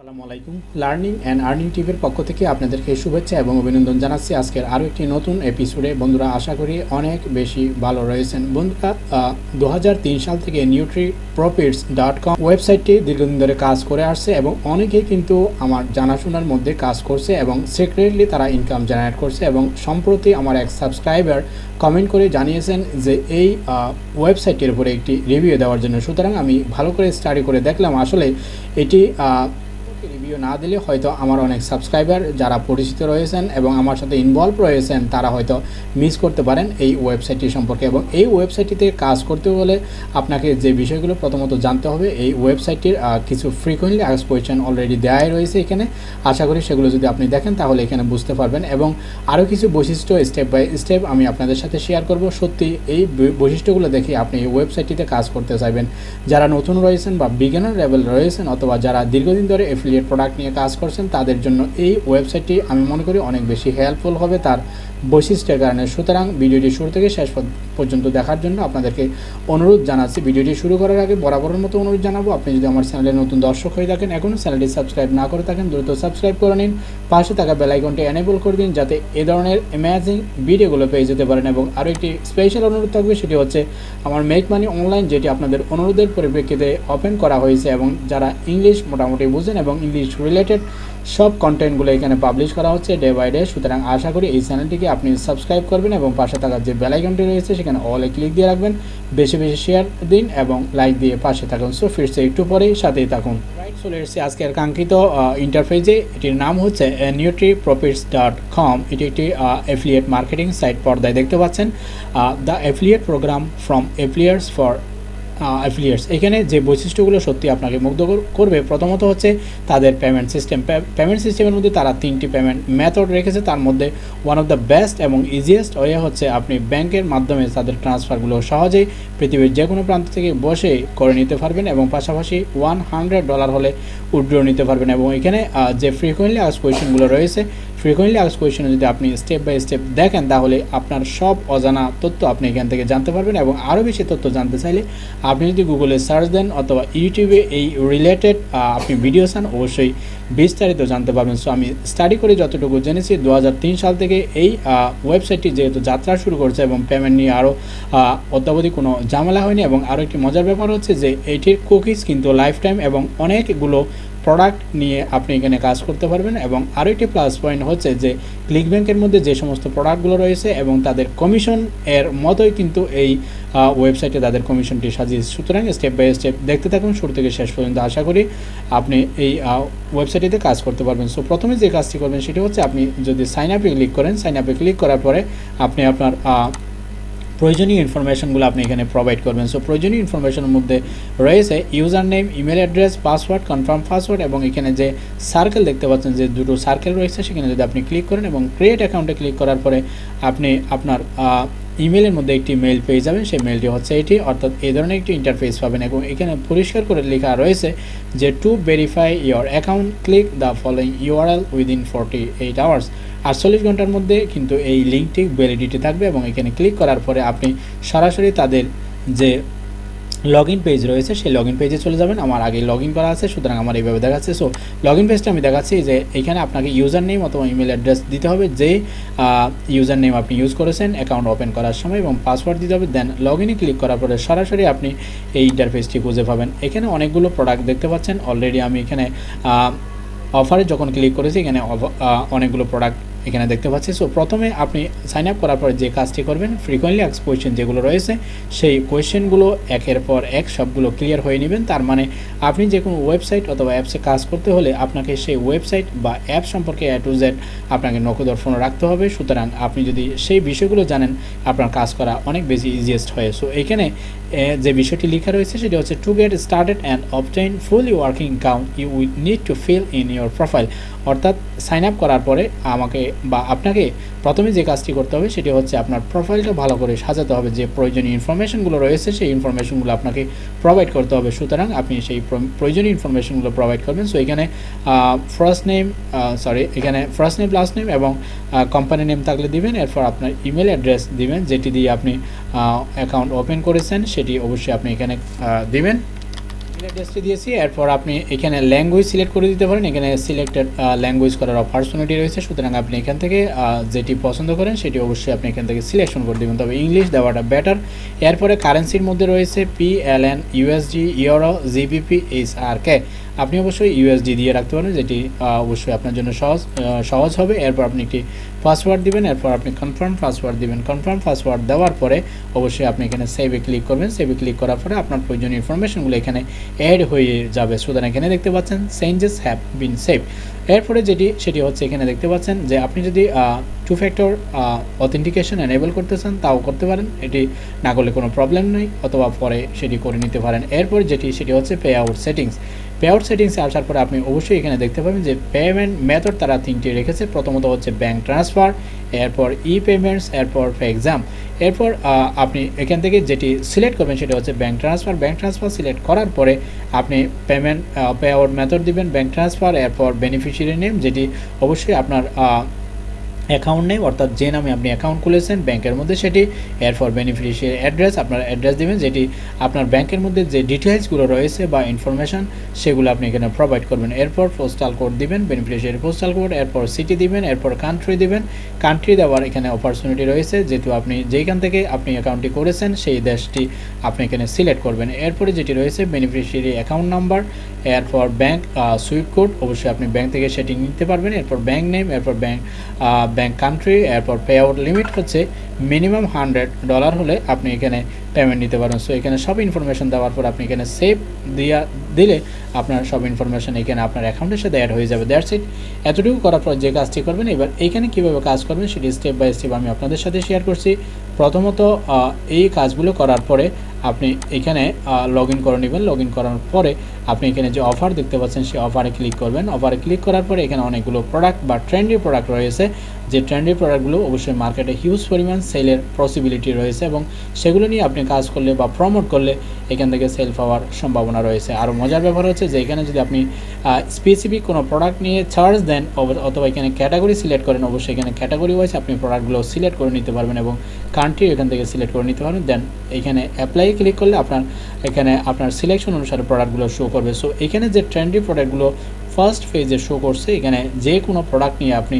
আসসালামু আলাইকুম। Learning and earning টিভির পক্ষ থেকে আপনাদেরকে শুভেচ্ছা এবং অভিনন্দন জানাচ্ছি আজকের আরও একটি নতুন এপিসোডে বন্ধুরা, আশা করি অনেক বেশি ভালো রয়েছেন। বন্ধুরা দু হাজার তিন সাল থেকে নিউট্রি প্রফিটস ডট কম ওয়েবসাইটটি দীর্ঘদিন ধরে কাজ করে আসছে এবং অনেকেই কিন্তু আমার জানাশোনার মধ্যে কাজ করছে এবং সিক্রেটলি তারা ইনকাম জেনারেট করছে এবং সম্প্রতি আমার এক সাবস্ক্রাইবার কমেন্ট করে জানিয়েছেন যে এই ওয়েবসাইটের উপরে একটি রিভিউ দেওয়ার জন্য। সুতরাং আমি ভালো করে স্টাডি করে দেখলাম। আসলে এটি রিভিউ না দিলে হয়তো আমার অনেক সাবস্ক্রাইবার যারা পরিচিত রয়েছেন এবং আমার সাথে ইনভলভ রয়েছেন, তারা হয়তো মিস করতে পারেন এই ওয়েবসাইটটি সম্পর্কে এবং এই ওয়েবসাইটটিতে কাজ করতে হলে আপনাকে যে বিষয়গুলো প্রথমত জানতে হবে, এই ওয়েবসাইটটির কিছু ফ্রিকুয়েন্টলি আস কোয়েশ্চেন অলরেডি দেওয়াই রয়েছে এখানে। আশা করি সেগুলো যদি আপনি দেখেন তাহলে এখানে বুঝতে পারবেন এবং আরও কিছু বৈশিষ্ট্য স্টেপ বাই স্টেপ আমি আপনাদের সাথে শেয়ার করব। সত্যি এই বৈশিষ্ট্যগুলো দেখে আপনি এই ওয়েবসাইটটিতে কাজ করতে চাইবেন। যারা নতুন রয়েছেন বা বিজ্ঞানের লেভেল রয়েছেন অথবা যারা দীর্ঘদিন ধরে এফিলিয়েট প্রোডাক্ট নিয়ে কাজ করছেন, তাদের জন্য এই ওয়েবসাইটটি আমি মনে করি অনেক বেশি হেল্পফুল হবে, তার বৈশিষ্ট্যের কারণে। সুতরাং ভিডিওটি শুরু থেকে শেষ পর্যন্ত দেখার জন্য আপনাদেরকে অনুরোধ জানাচ্ছি, ভিডিওটি শুরু করার আগে বরাবরের মতো অনুরোধ জানাব। আপনি যদি আমার চ্যানেলে নতুন দর্শক হয়ে থাকেন, এখনও চ্যানেলটি সাবস্ক্রাইব না করে থাকেন, দ্রুত সাবস্ক্রাইব করে নিন। পাশে থাকা বেলাইকনটি এনেবল করে দিন যাতে এ ধরনের অ্যামেজিং ভিডিওগুলো পেয়ে যেতে পারেন। এবং আরও একটি স্পেশাল অনুরোধ থাকবে, সেটি হচ্ছে আমার মেক মানি অনলাইন যেটি আপনাদের অনুরোধের পরিপ্রেক্ষিতে ওপেন করা হয়েছে এবং যারা ইংলিশ মোটামুটি বুঝেন এবং ইংলিশ রিলেটেড সব কন্টেন্টগুলো এখানে পাবলিশ করা হচ্ছে ডে বাই ডে সুতরাং আশা করি এই চ্যানেলটিকে আপনি সাবস্ক্রাইব করবেন এবং পাশে থাকার যে বেলাইকনটি রয়েছে, সেখানে অলে ক্লিক দিয়ে রাখবেন। বেশি বেশি শেয়ার দিন এবং লাইক দিয়ে পাশে থাকুন। সো ফিরছে একটু পরেই, সাথেই থাকুন। রাইট চলে এসেছি আজকের কাঙ্ক্ষিত ইন্টারফেসে এটির নাম হচ্ছে নিউট্রি প্রফিটস ডট কম এটি একটি অ্যাফিলিয়েট মার্কেটিং সাইট পর্দায় দেখতে পাচ্ছেন। The affiliate program from Affiliars for affiliates এখানে যে বৈশিষ্ট্যগুলো সত্যি আপনাকে মুগ্ধ করবে, প্রথমত হচ্ছে তাদের পেমেন্ট সিস্টেম পেমেন্ট সিস্টেমের মধ্যে তারা তিনটি পেমেন্ট মেথড রেখেছে। তার মধ্যে ওয়ান অফ দ্য বেস্ট এবং ইজিয়েস্ট ওয়ে হচ্ছে আপনি ব্যাংকের মাধ্যমে তাদের ট্রান্সফারগুলো সহজেই পৃথিবীর যে কোনো প্রান্ত থেকে বসে করে নিতে পারবেন এবং পাশাপাশি ওয়ান হান্ড্রেড ডলার হলে উইড্রো নিতে পারবেন। এবং এখানে যে ফ্রিকুয়েন্টলি আস কোয়েশনগুলো রয়েছে ফ্রিকুয়েন্টলি আস কোয়েশনে যদি আপনি স্টেপ বাই স্টেপ দেখেন, তাহলে আপনার সব অজানা তথ্য আপনি এখান থেকে জানতে পারবেন এবং আরও বেশি তথ্য জানতে চাইলে আপনি যদি গুগলে সার্চ দেন অথবা ইউটিউবে এই রিলেটেড আপনি ভিডিও চান, অবশ্যই বিস্তারিত জানতে পারবেন। সো আমি স্টাডি করে যতটুকু জেনেছি দু হাজার তিন সাল থেকে এই ওয়েবসাইটটি যেহেতু যাত্রা শুরু করছে এবং পেমেন্ট নিয়ে আরও অদ্যাবধি কোনো ঝামেলা হয়নি এবং আরও একটি মজার ব্যাপার হচ্ছে যে, এটির কুকিজ কিন্তু লাইফ টাইম এবং অনেকগুলো প্রোডাক্ট নিয়ে আপনি এখানে কাজ করতে পারবেন এবং আরও একটি প্লাস পয়েন্ট হচ্ছে যে ক্লিক ব্যাংকের মধ্যে যে সমস্ত প্রোডাক্টগুলো রয়েছে এবং তাদের কমিশন এর মতোই কিন্তু এই ওয়েবসাইটে তাদের কমিশনটি সাজিয়েছে। সুতরাং স্টেপ বাই স্টেপ দেখতে থাকুন, শুরু থেকে শেষ পর্যন্ত আশা করি আপনি এই ওয়েবসাইটটিতে কাজ করতে পারবেন। সো প্রথমে যে কাজটি করবেন সেটি হচ্ছে আপনি যদি সাইন আপে ক্লিক করেন সাইন আপে ক্লিক করার পরে আপনি আপনার প্রয়োজনীয় ইনফরমেশনগুলো আপনি এখানে প্রোভাইড করবেন। সো প্রয়োজনীয় ইনফরমেশনের মধ্যে রয়েছে user name email address password confirm password এবং এখানে যে সার্কেল দেখতে পাচ্ছেন, যে দুটো সার্কেল রয়েছে, সেখানে যদি আপনি ক্লিক করেন এবং ক্রিয়েট অ্যাকাউন্টে ক্লিক করার পরে আপনি আপনার ইমেলের মধ্যে একটি মেল পেয়ে যাবেন। সেই মেলটি হচ্ছে এটি। অর্থাৎ এই ধরনের একটি ইন্টারফেস পাবেন এবং এখানে পরিষ্কার করে লেখা রয়েছে যে to verify your account click the following URL within forty eight hours আটচল্লিশ ঘণ্টার মধ্যে কিন্তু এই লিঙ্কটি ভ্যালিডিটি থাকবে এবং এখানে ক্লিক করার পরে আপনি সরাসরি তাদের যে লগ ইন পেজ রয়েছে, সেই লগ ইন পেজে চলে যাবেন। আমার আগে লগ ইন করা আছে, সুতরাং আমার এইভাবে দেখাচ্ছে। সো লগ ইন পেজটা আমি দেখাচ্ছি যে এখানে আপনাকে ইউজার নেম অথবা ইমেল অ্যাড্রেস দিতে হবে যে ইউজার নেম আপনি ইউজ করেছেন অ্যাকাউন্ট ওপেন করার সময় এবং পাসওয়ার্ড দিতে হবে দেন লগ ইনে ক্লিক করার পরে সরাসরি আপনি এই ইন্টারফেসটি খুঁজে পাবেন। এখানে অনেকগুলো প্রোডাক্ট দেখতে পাচ্ছেন। অলরেডি আমি এখানে অফারে যখন ক্লিক করেছি, এখানে অনেকগুলো প্রোডাক্ট এখানে দেখতে পাচ্ছি। সো প্রথমে আপনি সাইন আপ করার পরে যে কাজটি করবেন ফ্রিকোয়েন্টলি আক্স কোয়েশ্চেন যেগুলো রয়েছে, সেই কোয়েশ্চেনগুলো একের পর এক সবগুলো ক্লিয়ার হয়ে নেবেন। তার মানে আপনি যে কোনো ওয়েবসাইট অথবা অ্যাপসে কাজ করতে হলে আপনাকে সেই ওয়েবসাইট বা অ্যাপ সম্পর্কে এ টু জেড আপনাকে নখদর্পণ রাখতে হবে। সুতরাং আপনি যদি সেই বিষয়গুলো জানেন, আপনার কাজ করা অনেক বেশি ইজিয়েস্ট হয়। সো এখানে যে বিষয়টি লেখা রয়েছে সেটি হচ্ছে to get started and obtain fully working count you with need to fill in your profile অর্থাৎ সাইন আপ করার পরে আমাকে বা আপনাকে প্রথমে যে কাজটি করতে হবে সেটি হচ্ছে আপনার প্রোফাইলটা ভালো করে সাজাতে হবে, যে প্রয়োজনীয় ইনফরমেশনগুলো রয়েছে সেই ইনফরমেশনগুলো আপনাকে প্রোভাইড করতে হবে। সুতরাং আপনি সেই প্রয়োজনীয় ইনফরমেশনগুলো প্রোভাইড করবেন। সো এখানে ফার্স্ট নেম সরি এখানে ফার্স্ট নেম লাস্ট নেম এবং কোম্পানি নেম থাকলে দিবেন। এরপর আপনার ইমেল অ্যাড্রেস দিবেন, যেটি দিয়ে আপনি অ্যাকাউন্ট ওপেন করেছেন, সেটি অবশ্যই আপনি এখানে দিবেন। অ্যাড্রেসটি দিয়েছি, এরপর আপনি এখানে ল্যাঙ্গুয়েজ সিলেক্ট করে দিতে পারেন। এখানে সিলেক্টেড ল্যাঙ্গুয়েজ করার অপরচুনিটি রয়েছে। সুতরাং আপনি এখান থেকে যেটি পছন্দ করেন, সেটি অবশ্যই আপনি এখান থেকে সিলেকশন করে দেবেন। তবে ইংলিশ দেওয়াটা বেটার এরপরে কারেন্সির মধ্যে রয়েছে P L N USD euro GBP H R K আপনি অবশ্যই ইউএসডি দিয়ে রাখতে পারেন, যেটি অবশ্যই আপনার জন্য সহজ সহজ হবে। এরপর আপনি একটি পাসওয়ার্ড দিবেন, এরপর আপনি কনফার্ম পাসওয়ার্ড দিবেন। কনফার্ম পাসওয়ার্ড দেওয়ার পরে অবশ্যই আপনি এখানে সেভে ক্লিক করবেন। সেভে ক্লিক করার পরে আপনার প্রয়োজনীয় ইনফরমেশনগুলো এখানে অ্যাড হয়ে যাবে। সুতরাং এখানে দেখতে পাচ্ছেন চেঞ্জেস হ্যাভ বিন সেভ এরপরে যেটি, সেটি হচ্ছে এখানে দেখতে পাচ্ছেন যে আপনি যদি টু ফ্যাক্টর অথেন্টিকেশন এনেবল করতে চান, তাও করতে পারেন। এটি না করলে কোনো প্রবলেম নেই, অথবা পরে সেটি করে নিতে পারেন। এরপর যেটি, সেটি হচ্ছে payout settings payout সেটিংসে আসার পরে আপনি অবশ্যই এখানে দেখতে পাবেন যে পেমেন্ট মেথড তারা তিনটি রেখেছে। প্রথমত হচ্ছে ব্যাঙ্ক ট্রান্সফার এরপর ই পেমেন্টস এরপর ফর এক্সাম এরপর আপনি এখান থেকে যেটি সিলেক্ট করবেন সেটা হচ্ছে bank transfer bank transfer select করার পরে আপনি পেমেন্ট পে আউট মেথড দিবেন ব্যাঙ্ক ট্রান্সফার এরপর বেনিফিশিয়ারি নেম যেটি অবশ্যই আপনার অ্যাকাউন্ট নেই, অর্থাৎ যে নামে আপনি অ্যাকাউন্ট খুলেছেন, ব্যাংকের মধ্যে সেটি এরপর বেনিফিশিয়ারি অ্যাড্রেস আপনার অ্যাড্রেস দেবেন, যেটি আপনার ব্যাংকের মধ্যে যে ডিটেলসগুলো রয়েছে বা ইনফরমেশন সেগুলো আপনি এখানে প্রোভাইড করবেন। এরপর পোস্টাল কোড দিবেন বেনিফিশিয়ারি পোস্টাল কোড এরপর সিটি দিবেন, এরপর কান্ট্রি দিবেন। কান্ট্রি দেওয়ার এখানে অপরচুনিটি রয়েছে, যেহেতু আপনি যেইখান থেকে আপনি অ্যাকাউন্টটি করেছেন, সেই দেশটি আপনি এখানে সিলেক্ট করবেন। এরপরে যেটি রয়েছে বেনিফিশিয়ারি অ্যাকাউন্ট নাম্বার এরপর ব্যাংক সুইট কোড অবশ্যই আপনি ব্যাংক থেকে সেটি নিতে পারবেন। এরপর ব্যাংক নেম এরপর ব্যাংক ব্যাংক কান্ট্রি এরপর পে আউট লিমিট হচ্ছে মিনিমাম হান্ড্রেড ডলার হলে আপনি এখানে পেমেন্ট নিতে পারেন। সো এখানে সব ইনফরমেশন দেওয়ার পর আপনি এখানে সেভ দিয়া, দিলে আপনার সব ইনফরমেশন এখানে আপনার অ্যাকাউন্টের সাথে অ্যাড হয়ে যাবে। দ্যাটস ইট এতটুকু করার পর যে কাজটি করবেন, এবার এখানে কীভাবে কাজ করবেন সেটি স্টেপ বাই স্টেপ আমি আপনাদের সাথে শেয়ার করছি। প্রথমত এই কাজগুলো করার পরে আপনি এখানে লগ ইন করে নেবেন। লগ ইন করার পরে আপনি এখানে যে অফার দেখতে পাচ্ছেন সেই অফারে ক্লিক করবেন। অফারে ক্লিক করার পরে এখানে অনেকগুলো প্রোডাক্ট বা ট্রেন্ডি প্রোডাক্ট রয়েছে। যে ট্রেন্ডি প্রোডাক্টগুলো অবশ্যই মার্কেটে হিউজ পরিমাণ সেলের পসিবিলিটি রয়েছে এবং সেগুলো নিয়ে আপনি কাজ করলে বা প্রমোট করলে এখান থেকে সেল পাওয়ার সম্ভাবনা রয়েছে। আর মজার ব্যাপার হচ্ছে যে এখানে যদি আপনি স্পেসিফিক কোনো প্রোডাক্ট নিয়ে চার্জ দেন অথবা এখানে ক্যাটাগরি সিলেক্ট করেন, অবশ্যই এখানে ক্যাটাগরি ওয়াইজ আপনি প্রোডাক্টগুলো সিলেক্ট করে নিতে পারবেন এবং কান্ট্রি এখান থেকে সিলেক্ট করে নিতে পারবেন। দেন এখানে অ্যাপ্লাই ক্লিক করলে আপনার, এখানে আপনার সিলেকশন অনুসারে প্রোডাক্টগুলো শো করবে। সো এখানে যে ট্রেন্ডি প্রোডাক্টগুলো ফার্স্ট ফেজে শো করছে, এখানে যে কোনো প্রোডাক্ট নিয়ে আপনি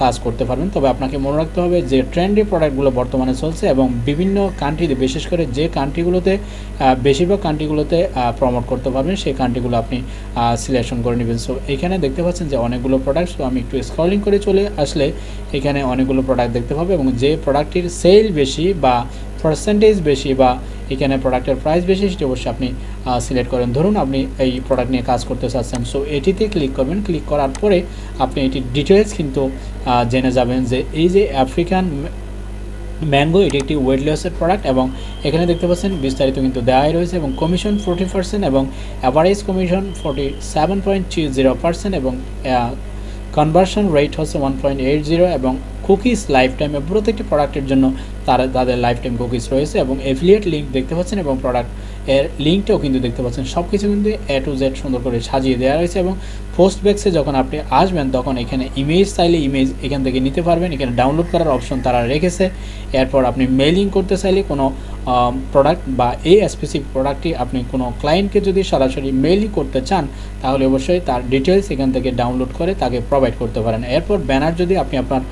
কাজ করতে পারবেন। তবে আপনাকে মনে রাখতে হবে যে ট্রেন্ডি প্রোডাক্টগুলো বর্তমানে চলছে এবং বিভিন্ন কান্ট্রিতে বিশেষ করে যে কান্ট্রিগুলোতে বেশিরভাগ কান্ট্রিগুলোতে প্রমোট করতে পারবেন, সেই কান্ট্রিগুলো আপনি সিলেকশন করে নেবেন। সো এখানে দেখতে পাচ্ছেন যে অনেকগুলো প্রোডাক্ট সো আমি একটু স্ক্রলিং করে চলে আসলে এখানে অনেকগুলো প্রোডাক্ট দেখতে পাবে এবং যে প্রোডাক্টটির সেল বেশি বা পার্সেন্টেজ বেশি বা এখানে প্রোডাক্টের প্রাইস বেশি, সেটি অবশ্যই আপনি সিলেক্ট করেন। ধরুন আপনি এই প্রোডাক্ট নিয়ে কাজ করতে চাচ্ছেন। সো এটিতে ক্লিক করবেন। ক্লিক করার পরে আপনি এটির ডিটেলস কিন্তু জেনে যাবেন যে এই যে আফ্রিকান ম্যাঙ্গো এটি একটি ওয়েট লসের প্রোডাক্ট এবং এখানে দেখতে পাচ্ছেন বিস্তারিত কিন্তু দেওয়াই রয়েছে এবং কমিশন ফোর্টি পার্সেন্ট এবং average commission forty seven point three zero percent এবং কনভার্সন রেট হচ্ছে ওয়ান পয়েন্ট এইট জিরো এবং কুকিজ লাইফ টাইমে প্রত্যেকটি প্রোডাক্টের জন্য তারা, তাদের লাইফ টাইম কুকিজ রয়েছে এবং এফিলিয়েট লিঙ্ক দেখতে পাচ্ছেন এবং প্রোডাক্টের লিঙ্কটাও কিন্তু দেখতে পাচ্ছেন। সব কিছু কিন্তু এ টু জেড সুন্দর করে সাজিয়ে দেওয়া রয়েছে এবং পোস্ট ব্যাক্সে যখন আপনি আসবেন, তখন এখানে ইমেজ চাইলে ইমেজ এখান থেকে নিতে পারবেন। এখানে ডাউনলোড করার অপশন তারা রেখেছে। এরপর আপনি মেইলিং করতে চাইলে কোনো প্রোডাক্ট বা এই স্পেসিফিক প্রোডাক্টটি আপনি কোনো ক্লায়েন্টকে যদি সরাসরি মেইলিং করতে চান, তাহলে অবশ্যই তার ডিটেলস এখান থেকে ডাউনলোড করে তাকে প্রোভাইড করতে পারেন। এরপর ব্যানার যদি আপনি আপনার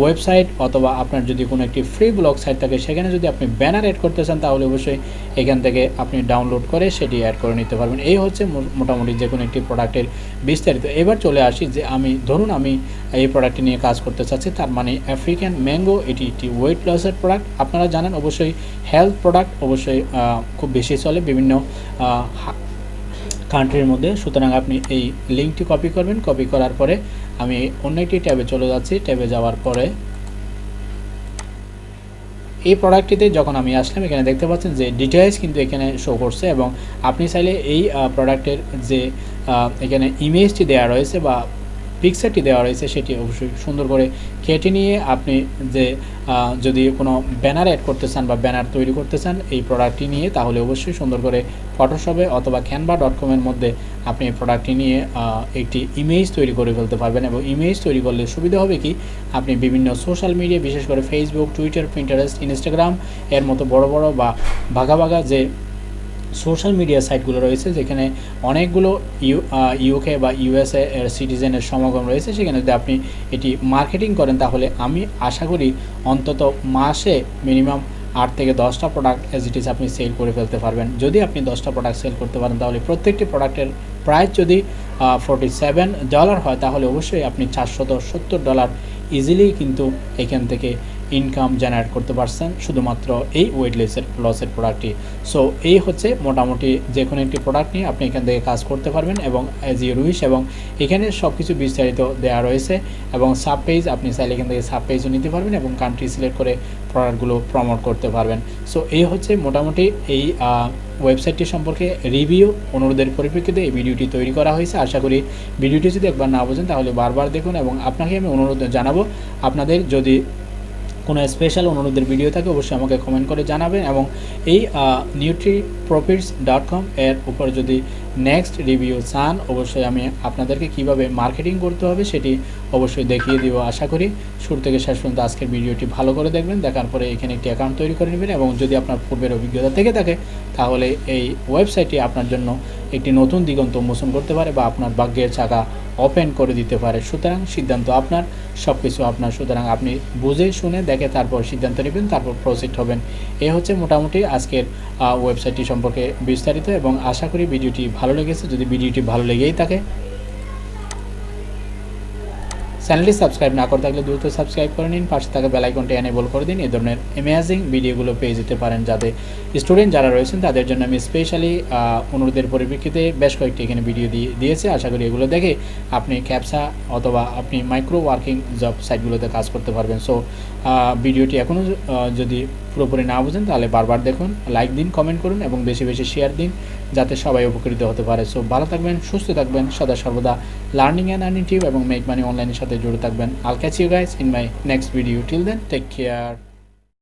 ওয়েবসাইট অথবা আপনার যদি কোনো একটি ফ্রি ব্লগ সাইট থাকে, সেখানে যদি আপনি ব্যানার অ্যাড করতে চান, তাহলে অবশ্যই এখান থেকে আপনি ডাউনলোড করে সেটি অ্যাড করে নিতে পারবেন। এই হচ্ছে মোটামুটি যে কোনো একটি প্রোডাক্টের বিস্তারিত। এবার চলে আসি যে আমি, ধরুন আমি এই প্রোডাক্টটি নিয়ে কাজ করতে চাচ্ছি, তার মানে আফ্রিকান ম্যাঙ্গো এটি একটি ওয়েট লসের প্রোডাক্ট আপনারা জানেন অবশ্যই হেলথ প্রোডাক্ট অবশ্যই খুব বেশি চলে বিভিন্ন কান্ট্রির মধ্যে। সুতরাং আপনি এই লিঙ্কটি কপি করবেন। কপি করার পরে আমি অন্য একটি ট্যাবে চলে যাচ্ছি। ট্যাবে যাওয়ার পরে এই প্রোডাক্টটিতে যখন আমি আসলাম, এখানে দেখতে পাচ্ছেন যে ডিটেলস কিন্তু এখানে শো করছে এবং আপনি চাইলে এই প্রোডাক্টের যে এখানে ইমেজটি দেওয়া রয়েছে বা পিকচারটি দেওয়া রয়েছে, সেটি অবশ্যই সুন্দর করে কেটে নিয়ে আপনি যে যদি কোনো ব্যানার অ্যাড করতে চান বা ব্যানার তৈরি করতে চান এই প্রোডাক্টটি নিয়ে, তাহলে অবশ্যই সুন্দর করে ফটোশপে অথবা ক্যানভা ডট কমের মধ্যে আপনি এই প্রোডাক্টটি নিয়ে একটি ইমেজ তৈরি করে ফেলতে পারবেন এবং ইমেজ তৈরি করলে সুবিধা হবে কি? আপনি বিভিন্ন সোশ্যাল মিডিয়া বিশেষ করে ফেসবুক টুইটার প্রিন্টারেস্ট ইনস্টাগ্রাম এর মতো বড় বড় বা ভাগা ভাগা যে সোশ্যাল মিডিয়া সাইটগুলো রয়েছে, যেখানে অনেকগুলো ইউ ইউকে বা ইউএসএ এর সিটিজেনের সমাগম রয়েছে। সেখানে যদি আপনি এটি মার্কেটিং করেন, তাহলে আমি আশা করি অন্তত মাসে মিনিমাম আট থেকে দশটা প্রোডাক্ট এজ ইট ইজ আপনি সেল করে ফেলতে পারবেন। যদি আপনি দশটা প্রোডাক্ট সেল করতে পারেন, তাহলে প্রত্যেকটি প্রোডাক্টের প্রাইস যদি ফোর্টি সেভেন ডলার হয়, তাহলে অবশ্যই আপনি চারশত সত্তর ডলার ইজিলি কিন্তু এখান থেকে ইনকাম জেনারেট করতে পারছেন শুধুমাত্র এই ওয়েট লসের লসের প্রোডাক্টটি সো এই হচ্ছে মোটামুটি যে কোনো একটি প্রোডাক্ট নিয়ে আপনি এখান থেকে কাজ করতে পারবেন এবং অ্যাজ ইউ উইশ এবং এখানে সব কিছু বিস্তারিত দেওয়া রয়েছে এবং সাব পেজ আপনি চাইলে এখান থেকে সাব পেজও নিতে পারবেন এবং কান্ট্রি সিলেক্ট করে প্রোডাক্টগুলো প্রমোট করতে পারবেন। সো এই হচ্ছে মোটামুটি এই ওয়েবসাইটটি সম্পর্কে রিভিউ অনুরোধের পরিপ্রেক্ষিতে এই ভিডিওটি তৈরি করা হয়েছে। আশা করি ভিডিওটি যদি একবার না বোঝেন তাহলে বারবার দেখুন এবং আপনাকে আমি অনুরোধ জানাব, আপনাদের যদি কোনো স্পেশাল অনুরোধের ভিডিও থাকে, অবশ্যই আমাকে কমেন্ট করে জানাবেন এবং এই নিউট্রি প্রফিটস ডট কম এর উপর যদি নেক্সট রিভিউ চান, অবশ্যই আমি আপনাদেরকে কীভাবে মার্কেটিং করতে হবে সেটি অবশ্যই দেখিয়ে দিব। আশা করি শুরু থেকে শেষ পর্যন্ত আজকের ভিডিওটি ভালো করে দেখবেন, দেখার পরে এখানে একটি অ্যাকাউন্ট তৈরি করে নেবেন এবং যদি আপনার পূর্বের অভিজ্ঞতা থেকে থাকে, তাহলে এই ওয়েবসাইটটি আপনার জন্য একটি নতুন দিগন্ত উন্মোচন করতে পারে বা আপনার ভাগ্যের চাকা ওপেন করে দিতে পারে। সুতরাং সিদ্ধান্ত আপনার সব কিছু আপনার। সুতরাং আপনি বুঝে শুনে দেখে তারপর সিদ্ধান্ত নেবেন, তারপর প্রসিড হবেন। এ হচ্ছে মোটামুটি আজকের ওয়েবসাইটটি সম্পর্কে বিস্তারিত এবং আশা করি ভিডিওটি ভালো লেগেছে। যদি ভিডিওটি ভালো লেগেই থাকে চ্যানেলটি সাবস্ক্রাইব না করে থাকলে দ্রুত সাবস্ক্রাইব করে নিন। পাশে থাকা বেলাইকনটি এনেবল করে দিন। এই ধরনের অ্যামেজিং ভিডিওগুলো পেয়ে যেতে পারেন যাতে স্টুডেন্ট যারা রয়েছেন, তাদের জন্য আমি স্পেশালি অনুরোধের পরিপ্রেক্ষিতে বেশ কয়েকটি এখানে ভিডিও দিয়ে, দিয়েছে। আশা করি এগুলো দেখে আপনি ক্যাপসা অথবা আপনি মাইক্রো ওয়ার্কিং জব সাইটগুলোতে কাজ করতে পারবেন। সো ভিডিওটি এখনও যদি পুরোপুরি না বুঝেন, তাহলে বারবার দেখুন লাইক দিন কমেন্ট করুন এবং বেশি বেশি শেয়ার দিন, যাতে সবাই উপকৃত হতে পারে। সো ভালো থাকবেন, সুস্থ থাকবেন। সদা সর্বদা লার্নিং অ্যান্ড আর্নিং টিউব এবং মেক মানি অনলাইনের সাথে জুড়ে থাকবেন I'll catch you guys in my next video till then take care